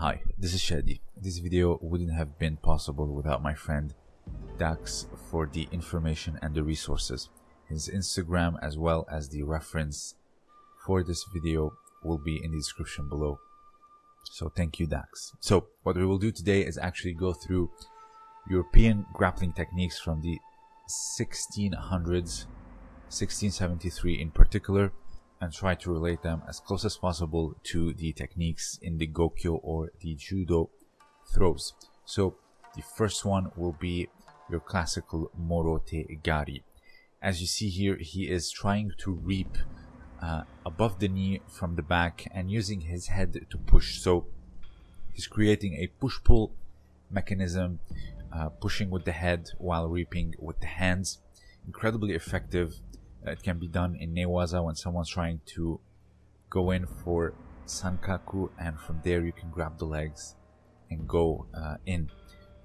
Hi, this is Shadi. This video wouldn't have been possible without my friend Dax for the information and the resources. His Instagram as well as the reference for this video will be in the description below. So thank you Dax. So what we will do today is actually go through European grappling techniques from the 1600s, 1673 in particular, and try to relate them as close as possible to the techniques in the Gokyo or the Judo throws. So the first one will be your classical Morote Gari. As you see here, he is trying to reap uh, above the knee from the back and using his head to push. So he's creating a push-pull mechanism, uh, pushing with the head while reaping with the hands. Incredibly effective. It can be done in Newaza when someone's trying to go in for Sankaku and from there you can grab the legs and go uh, in.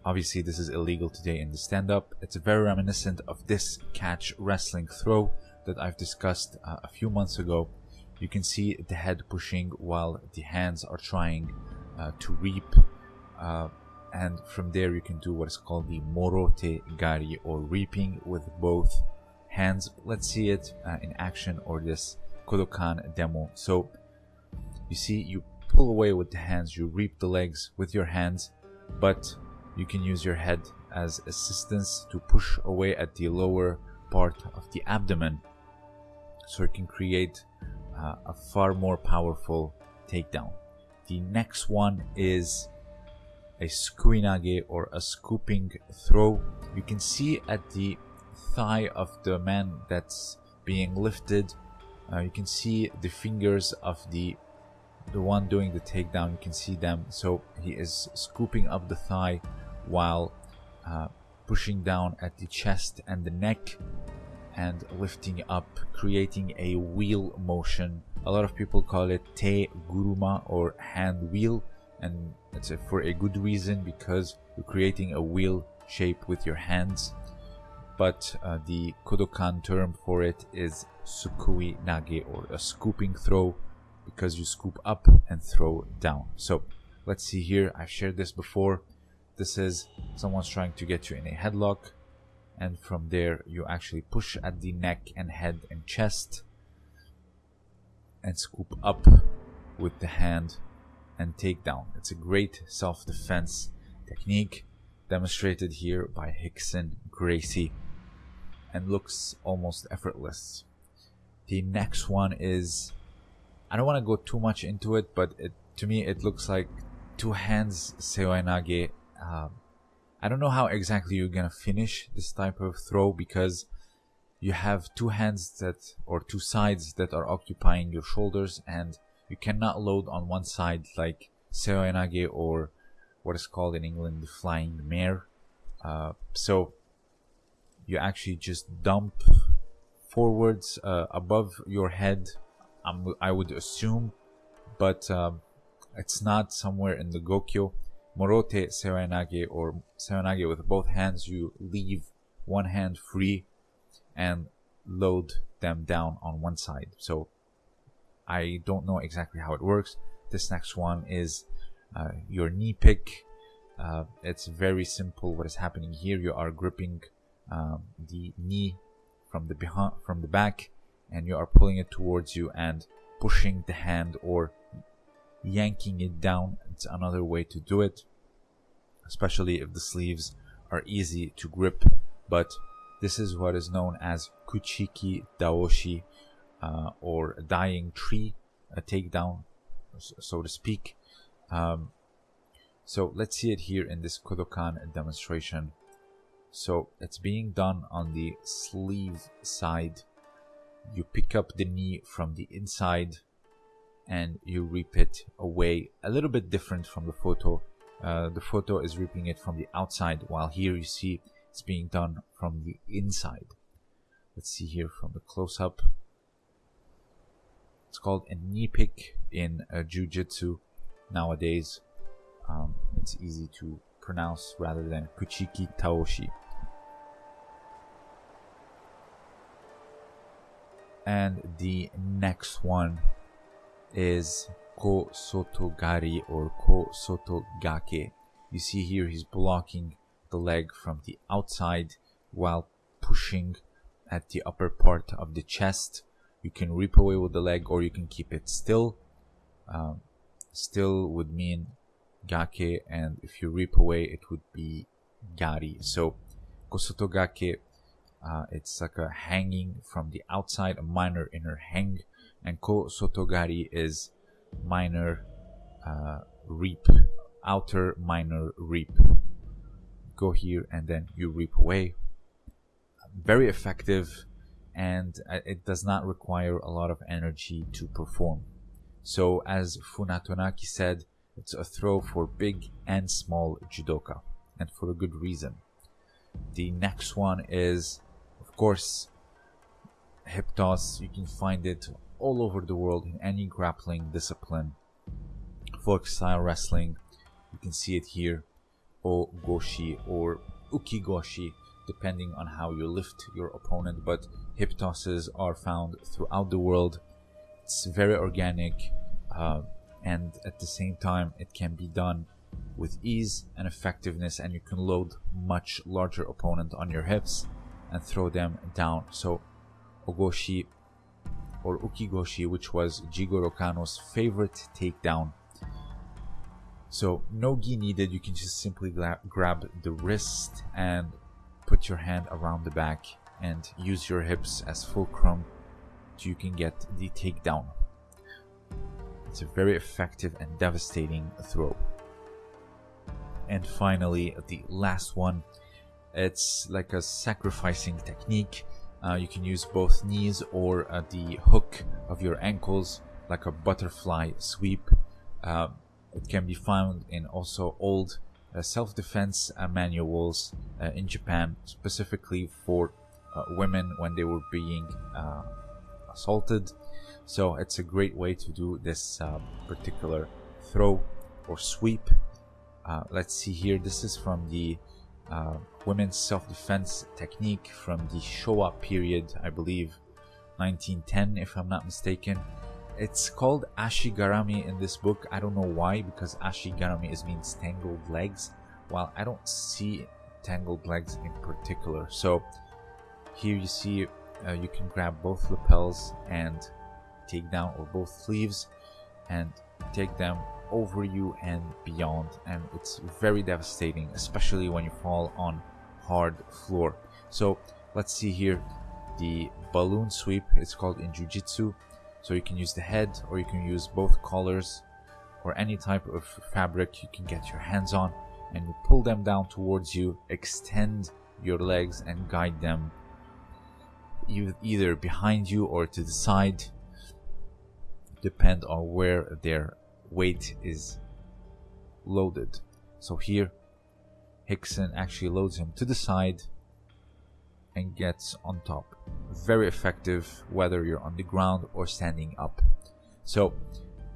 Obviously this is illegal today in the stand-up. It's very reminiscent of this catch wrestling throw that I've discussed uh, a few months ago. You can see the head pushing while the hands are trying uh, to reap. Uh, and from there you can do what is called the morote gari or reaping with both hands. Let's see it uh, in action or this Kodokan demo. So you see you pull away with the hands, you reap the legs with your hands, but you can use your head as assistance to push away at the lower part of the abdomen so it can create uh, a far more powerful takedown. The next one is a sukuinage or a scooping throw. You can see at the thigh of the man that's being lifted, uh, you can see the fingers of the the one doing the takedown. You can see them. So he is scooping up the thigh while uh, pushing down at the chest and the neck and lifting up, creating a wheel motion. A lot of people call it te guruma or hand wheel, and it's a, for a good reason because you're creating a wheel shape with your hands. But uh, the Kodokan term for it is sukui nage or a scooping throw because you scoop up and throw down. So let's see here. I've shared this before. This is someone's trying to get you in a headlock and from there you actually push at the neck and head and chest and scoop up with the hand and take down. It's a great self-defense technique demonstrated here by Rickson Gracie and looks almost effortless. The next one is I don't want to go too much into it, but it, to me it looks like two hands seoinage. Um, I don't know how exactly you're gonna finish this type of throw because you have two hands that or two sides that are occupying your shoulders and you cannot load on one side like seoinage or what is called in England the flying mare. Uh, so you actually just dump forwards uh, above your head. I'm, I would assume, but um, it's not somewhere in the Gokyo Morote Seoinage or Seoinage with both hands, you leave one hand free and load them down on one side. So I don't know exactly how it works. This next one is uh, your knee pick. Uh, it's very simple. What is happening here? You are gripping um, the knee from the behind, from the back, and you are pulling it towards you and pushing the hand or yanking it down. It's another way to do it, especially if the sleeves are easy to grip. But this is what is known as Kuchiki Daoshi uh, or dying tree, a takedown, so to speak. Um, so let's see it here in this Kodokan demonstration. So it's being done on the sleeve side. You pick up the knee from the inside and you reap it away. A little bit different from the photo. Uh, the photo is reaping it from the outside while here you see it's being done from the inside. Let's see here from the close-up. It's called a knee pick in uh, jiu-jitsu nowadays. Um, it's easy to pronounce rather than kuchiki taoshi and the next one is Ko Sotogari or Ko Sotogake. You see here he's blocking the leg from the outside while pushing at the upper part of the chest. You can rip away with the leg or you can keep it still. Um, still would mean gake and if you rip away it would be gari. So kosotogake uh, it's like a hanging from the outside, a minor inner hang, and ko sotogari is minor uh, reap, outer minor reap. Go here and then you reap away. Very effective, and uh, it does not require a lot of energy to perform. So, as Funatonaki said, it's a throw for big and small judoka, and for a good reason. The next one is, of course, hip toss. You can find it all over the world in any grappling discipline. Folk style wrestling, you can see it here, o goshi or ukigoshi, depending on how you lift your opponent. But hip tosses are found throughout the world. It's very organic, uh, and at the same time, it can be done with ease and effectiveness, and you can load much larger opponent on your hips and throw them down. So, ogoshi or ukigoshi, which was Jigoro Kano's favorite takedown. So no gi needed, you can just simply grab the wrist and put your hand around the back and use your hips as fulcrum so you can get the takedown. It's a very effective and devastating throw. And finally, the last one, it's like a sacrificing technique uh, you can use both knees or uh, the hook of your ankles like a butterfly sweep. Uh, it can be found in also old uh, self-defense uh, manuals uh, in Japan, specifically for women when they were being assaulted. So it's a great way to do this particular throw or sweep. let's see here. This is from the uh, women's self-defense technique from the Showa period, I believe, 1910 if I'm not mistaken. It's called Ashigarami in this book. I don't know why, because Ashigarami is means tangled legs, while I don't see tangled legs in particular. So here you see uh, you can grab both lapels and take down, or both sleeves, and take them over you and beyond and it's very devastating especially when you fall on hard floor. So let's see here the balloon sweep it's called in jiu-jitsu. So you can use the head or you can use both collars or any type of fabric you can get your hands on and you pull them down towards you extend your legs and guide them either behind you or to the side depend on where they're weight is loaded. So here, Rickson actually loads him to the side and gets on top. Very effective whether you're on the ground or standing up. So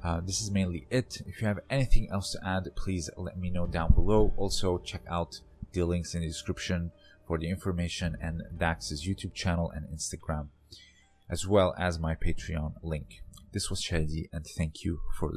uh, this is mainly it. If you have anything else to add, please let me know down below. Also check out the links in the description for the information and Dax's YouTube channel and Instagram, as well as my Patreon link. This was Shadi and thank you for listening.